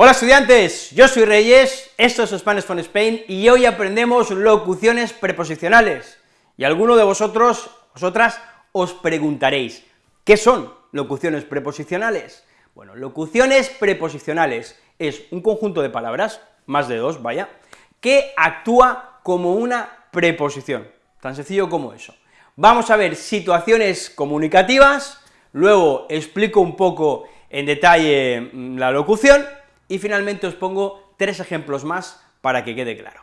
Hola estudiantes, yo soy Reyes, esto es Spanish from Spain y hoy aprendemos locuciones preposicionales. Y alguno de vosotros, vosotras, os preguntaréis, ¿qué son locuciones preposicionales? Bueno, locuciones preposicionales es un conjunto de palabras, más de dos, vaya, que actúa como una preposición, tan sencillo como eso. Vamos a ver situaciones comunicativas, luego explico un poco en detalle mm, la locución, y finalmente os pongo tres ejemplos más para que quede claro.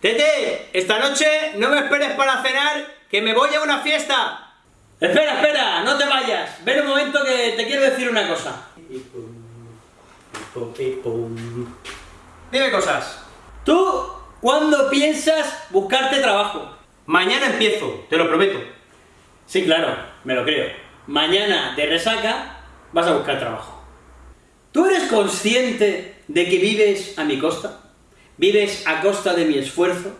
Tete, esta noche no me esperes para cenar, que me voy a una fiesta. Espera, espera, no te vayas. Ven un momento que te quiero decir una cosa. Dime cosas. ¿Tú cuándo piensas buscarte trabajo? Mañana empiezo, te lo prometo. Sí, claro, me lo creo. Mañana de resaca vas a buscar trabajo. ¿Tú eres consciente de que vives a mi costa? ¿Vives a costa de mi esfuerzo?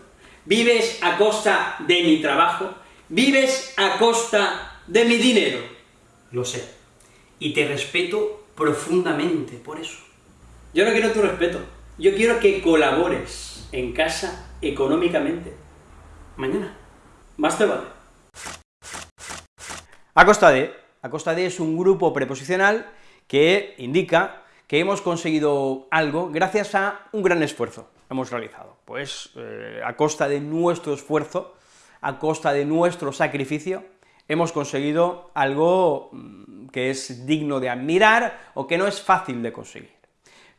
¿Vives a costa de mi trabajo? ¿Vives a costa de mi dinero? Lo sé. Y te respeto profundamente por eso. Yo no quiero tu respeto. Yo quiero que colabores en casa económicamente. Mañana. Más te vale. A costa de, a costa de es un grupo preposicional que indica que hemos conseguido algo gracias a un gran esfuerzo que hemos realizado. Pues eh, a costa de nuestro esfuerzo, a costa de nuestro sacrificio, hemos conseguido algo mm, que es digno de admirar o que no es fácil de conseguir.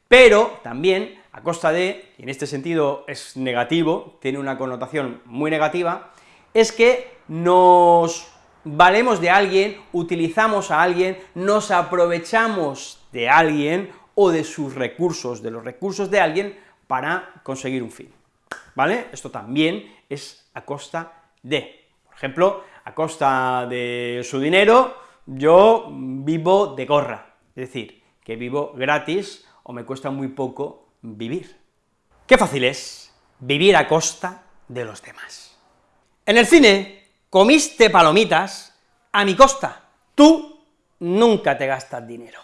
Pero también, a costa de, y en este sentido es negativo, tiene una connotación muy negativa, es que nos valemos de alguien, utilizamos a alguien, nos aprovechamos de alguien o de sus recursos, de los recursos de alguien, para conseguir un fin, ¿vale? Esto también es a costa de. Por ejemplo, a costa de su dinero, yo vivo de gorra, es decir, que vivo gratis o me cuesta muy poco vivir. Qué fácil es vivir a costa de los demás. En el cine, comiste palomitas a mi costa. Tú nunca te gastas dinero.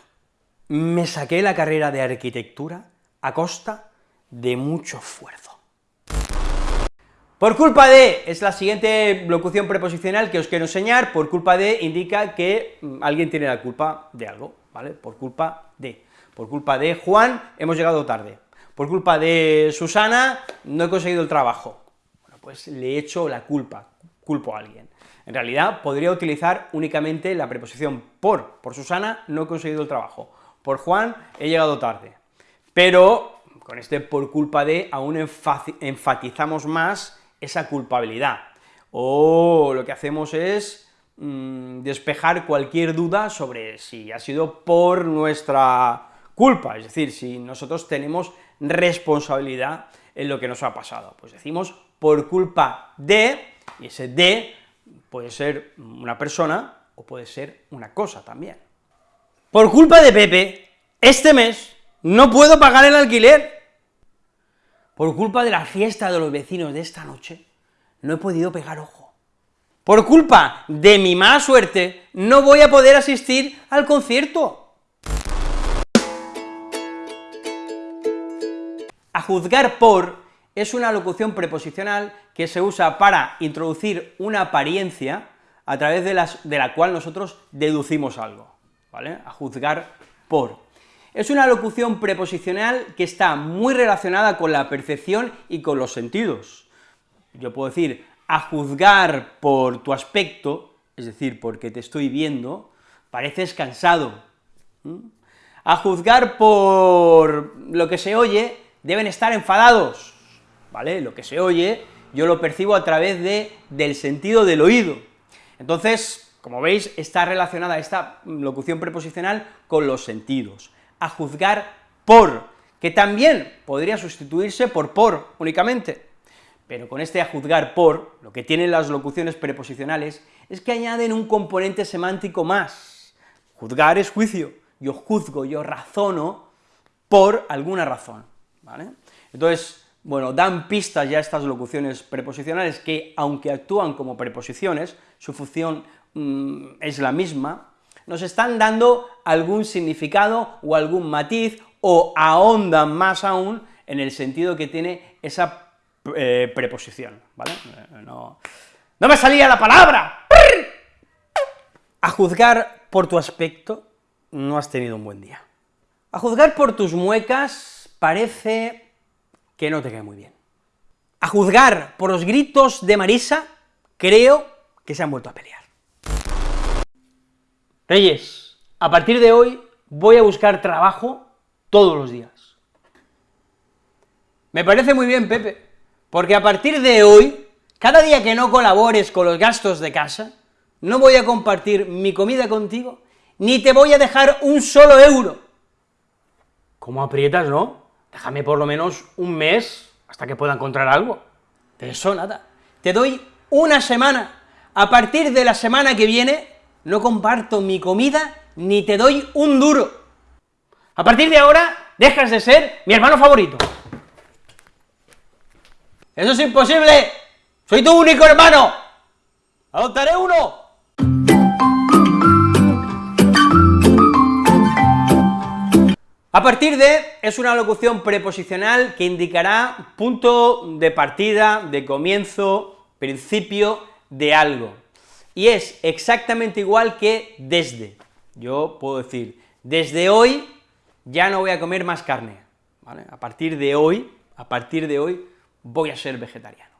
Me saqué la carrera de arquitectura a costa de mucho esfuerzo. Por culpa de es la siguiente locución preposicional que os quiero enseñar, por culpa de indica que mm, alguien tiene la culpa de algo, ¿vale? Por culpa de. Por culpa de Juan hemos llegado tarde. Por culpa de Susana no he conseguido el trabajo. Bueno, pues le echo la culpa, culpo a alguien. En realidad, podría utilizar únicamente la preposición por. Por Susana no he conseguido el trabajo. Por Juan he llegado tarde. Pero con este por culpa de aún enfatizamos más esa culpabilidad. O lo que hacemos es mm, despejar cualquier duda sobre si ha sido por nuestra culpa, es decir, si nosotros tenemos responsabilidad en lo que nos ha pasado. Pues decimos por culpa de, y ese de puede ser una persona o puede ser una cosa también. Por culpa de Pepe, este mes no puedo pagar el alquiler. Por culpa de la fiesta de los vecinos de esta noche, no he podido pegar ojo. Por culpa de mi mala suerte, no voy a poder asistir al concierto. A juzgar por es una locución preposicional que se usa para introducir una apariencia a través de, de la cual nosotros deducimos algo, ¿vale?, a juzgar por. Es una locución preposicional que está muy relacionada con la percepción y con los sentidos. Yo puedo decir, a juzgar por tu aspecto, es decir, porque te estoy viendo, pareces cansado. A juzgar por lo que se oye, deben estar enfadados. ¿Vale? Lo que se oye, yo lo percibo a través de, del sentido del oído. Entonces, como veis, está relacionada esta locución preposicional con los sentidos. A juzgar por, que también podría sustituirse por por únicamente, pero con este a juzgar por, lo que tienen las locuciones preposicionales es que añaden un componente semántico más. Juzgar es juicio, yo juzgo, yo razono por alguna razón, ¿vale? Entonces, bueno, dan pistas ya estas locuciones preposicionales que, aunque actúan como preposiciones, su función mm, es la misma, nos están dando algún significado o algún matiz, o ahondan más aún en el sentido que tiene esa eh, preposición, ¿vale? Eh, no, ¡No me salía la palabra! A juzgar por tu aspecto, no has tenido un buen día. A juzgar por tus muecas, parece que no te cae muy bien. A juzgar por los gritos de Marisa, creo que se han vuelto a pelear. Reyes, a partir de hoy voy a buscar trabajo todos los días. Me parece muy bien, Pepe, porque a partir de hoy, cada día que no colabores con los gastos de casa, no voy a compartir mi comida contigo, ni te voy a dejar un solo euro. ¿Cómo aprietas, no? Déjame por lo menos un mes hasta que pueda encontrar algo. De eso nada. Te doy una semana. A partir de la semana que viene, no comparto mi comida ni te doy un duro. A partir de ahora, dejas de ser mi hermano favorito. ¡Eso es imposible! ¡Soy tu único hermano! ¡Adoptaré uno! A partir de es una locución preposicional que indicará punto de partida, de comienzo, principio de algo. Y es exactamente igual que desde. Yo puedo decir, desde hoy ya no voy a comer más carne. A partir de hoy, a partir de hoy, voy a ser vegetariano.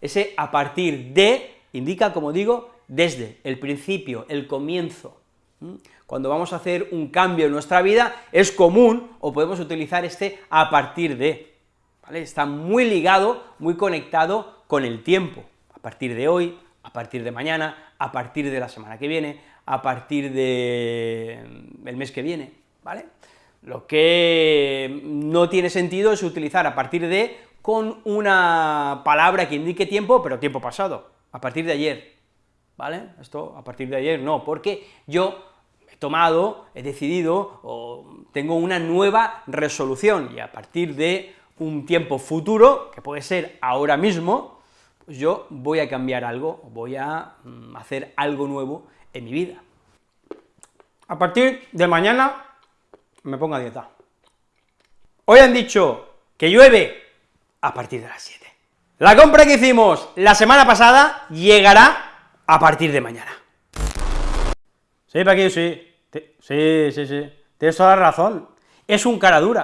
Ese a partir de indica, como digo, desde, el principio, el comienzo. Cuando vamos a hacer un cambio en nuestra vida, es común, o podemos utilizar este a partir de. Está muy ligado, muy conectado con el tiempo, a partir de hoy, a partir de mañana, a partir de la semana que viene, a partir del mm, mes que viene. Lo que no tiene sentido es utilizar a partir de con una palabra que indique tiempo, pero tiempo pasado, a partir de ayer, ¿vale? Esto a partir de ayer no, porque yo he tomado, he decidido, o tengo una nueva resolución, y a partir de un tiempo futuro, que puede ser ahora mismo, pues yo voy a cambiar algo, voy a mm, hacer algo nuevo en mi vida. A partir de mañana me pongo a dieta. Hoy han dicho que llueve a partir de las 7. La compra que hicimos la semana pasada llegará a partir de mañana. Sí, Paquillo, sí. sí, sí, sí. Tienes toda la razón. Es un cara dura.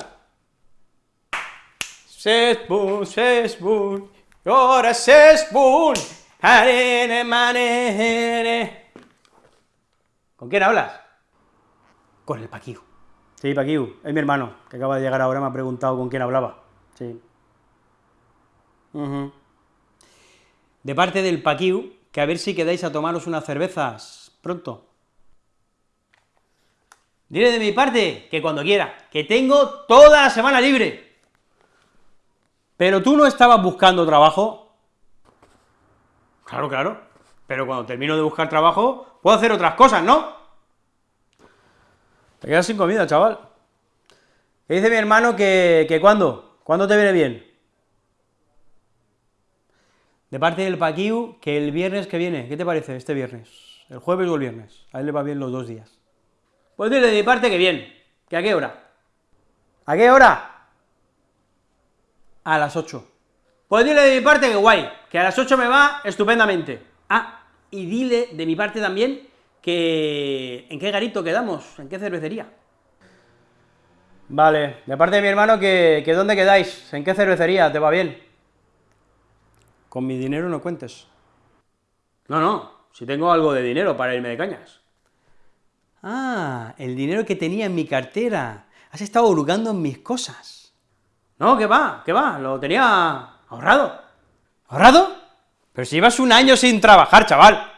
Sesbun, sesbun, ahora sesbun, ¿Con quién hablas? Con el Paquiu. Sí, Paquiu, es mi hermano, que acaba de llegar ahora, me ha preguntado con quién hablaba. Sí. De parte del Paquiu, que a ver si quedáis a tomaros unas cervezas pronto. Dile de mi parte que cuando quiera, que tengo toda la semana libre. Pero tú no estabas buscando trabajo. Claro, claro. Pero cuando termino de buscar trabajo, puedo hacer otras cosas, ¿no? Te quedas sin comida, chaval. ¿Qué dice mi hermano que, que cuándo? ¿Cuándo te viene bien? De parte del Paquiu, que el viernes que viene, ¿qué te parece este viernes? ¿El jueves o el viernes? A él le va bien los dos días. Pues dile de mi parte que bien, ¿que a qué hora? ¿A qué hora? A las 8. Pues dile de mi parte que guay, que a las 8 me va estupendamente. Ah, y dile de mi parte también que... ¿en qué garito quedamos? ¿En qué cervecería? Vale, de parte de mi hermano que, que ¿dónde quedáis? ¿En qué cervecería? ¿Te va bien? Con mi dinero no cuentes. No, no, si tengo algo de dinero para irme de cañas. Ah, el dinero que tenía en mi cartera. Has estado hurgando en mis cosas. No, que va, que va, lo tenía ahorrado. ¿Ahorrado? Pero si llevas un año sin trabajar, chaval.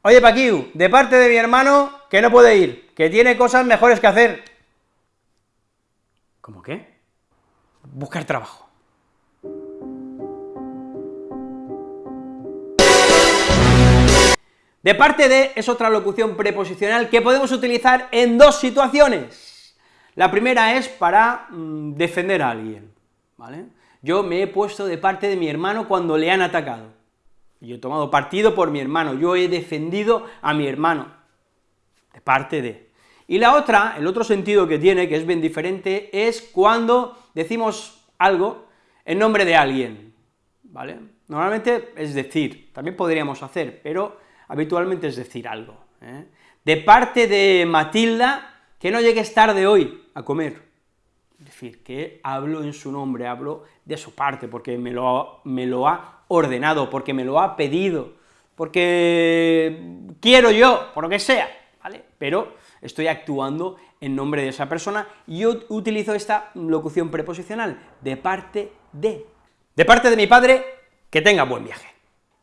Oye, Paquiu, de parte de mi hermano, que no puede ir, que tiene cosas mejores que hacer. ¿Cómo qué? Buscar trabajo. De parte de es otra locución preposicional que podemos utilizar en dos situaciones. La primera es para mm, defender a alguien, ¿vale? yo me he puesto de parte de mi hermano cuando le han atacado. Yo he tomado partido por mi hermano, yo he defendido a mi hermano, de parte de. Y la otra, el otro sentido que tiene, que es bien diferente, es cuando decimos algo en nombre de alguien, ¿vale? Normalmente es decir, también podríamos hacer, pero habitualmente es decir algo. ¿eh? De parte de Matilda, que no llegues tarde hoy a comer. Es decir, que hablo en su nombre, hablo de su parte, porque me lo, me lo ha ordenado, porque me lo ha pedido, porque quiero yo, por lo que sea, ¿vale? Pero estoy actuando en nombre de esa persona, yo utilizo esta locución preposicional, de parte de. De parte de mi padre, que tenga buen viaje.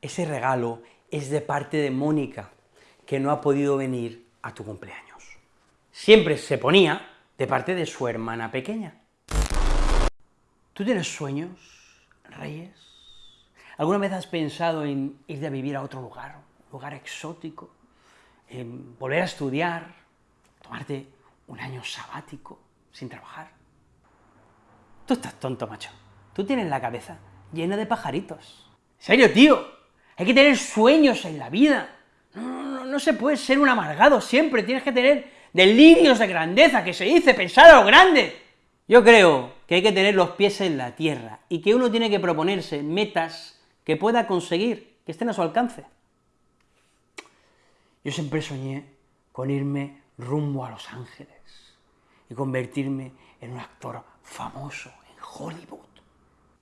Ese regalo es de parte de Mónica, que no ha podido venir a tu cumpleaños. Siempre se ponía de parte de su hermana pequeña. ¿Tú tienes sueños, Reyes? ¿Alguna vez has pensado en ir a vivir a otro lugar, un lugar exótico, en volver a estudiar, tomarte un año sabático sin trabajar? Tú estás tonto, macho. Tú tienes la cabeza llena de pajaritos. ¿En serio, tío? Hay que tener sueños en la vida. No, no, no se puede ser un amargado siempre, tienes que tener delirios de grandeza, que se dice, pensar a lo grande. Yo creo que hay que tener los pies en la tierra, y que uno tiene que proponerse metas que pueda conseguir, que estén a su alcance. Yo siempre soñé con irme rumbo a Los Ángeles, y convertirme en un actor famoso en Hollywood.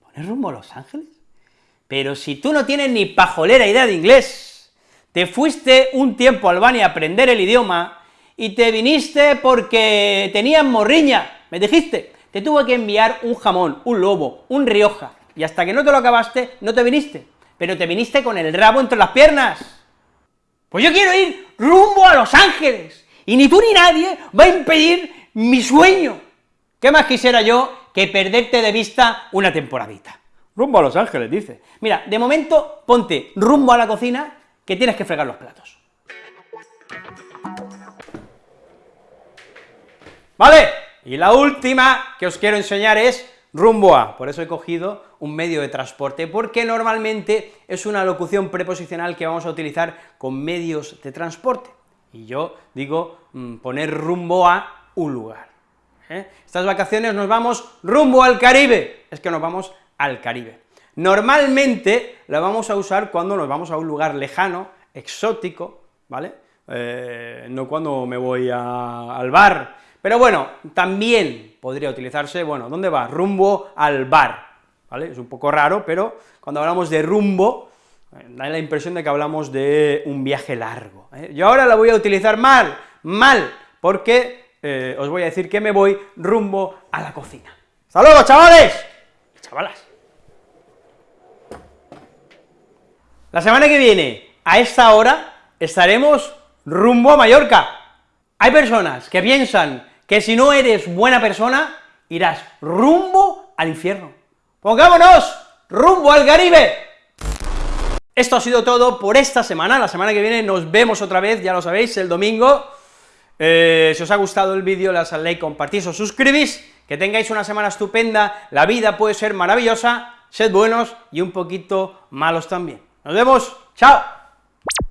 ¿Poner rumbo a Los Ángeles? Pero si tú no tienes ni pajolera idea de inglés, te fuiste un tiempo a Albania a aprender el idioma, y te viniste porque tenías morriña, me dijiste, te tuve que enviar un jamón, un lobo, un rioja, y hasta que no te lo acabaste, no te viniste, pero te viniste con el rabo entre las piernas. Pues yo quiero ir rumbo a Los Ángeles, y ni tú ni nadie va a impedir mi sueño. ¿Qué más quisiera yo que perderte de vista una temporadita? Rumbo a Los Ángeles, dice. Mira, de momento, ponte rumbo a la cocina, que tienes que fregar los platos. ¿Vale? Y la última que os quiero enseñar es rumbo a, por eso he cogido un medio de transporte, porque normalmente es una locución preposicional que vamos a utilizar con medios de transporte, y yo digo mm, poner rumbo a un lugar. ¿eh? Estas vacaciones nos vamos rumbo al Caribe, es que nos vamos al Caribe. Normalmente la vamos a usar cuando nos vamos a un lugar lejano, exótico, ¿vale? Eh, no cuando me voy al bar, pero bueno, también podría utilizarse, bueno, ¿dónde va? Rumbo al bar, ¿vale? Es un poco raro, pero cuando hablamos de rumbo, da la impresión de que hablamos de un viaje largo. ¿eh? Yo ahora la voy a utilizar mal, mal, porque eh, os voy a decir que me voy rumbo a la cocina. ¡Hasta luego, chavales! Chavalas. La semana que viene, a esta hora, estaremos rumbo a Mallorca. Hay personas que piensan que si no eres buena persona, irás rumbo al infierno. ¡Pongámonos rumbo al Caribe! Esto ha sido todo por esta semana, la semana que viene nos vemos otra vez, ya lo sabéis, el domingo. Eh, si os ha gustado el vídeo, le das al like, compartís o suscribís, que tengáis una semana estupenda, la vida puede ser maravillosa, sed buenos y un poquito malos también. Nos vemos, chao.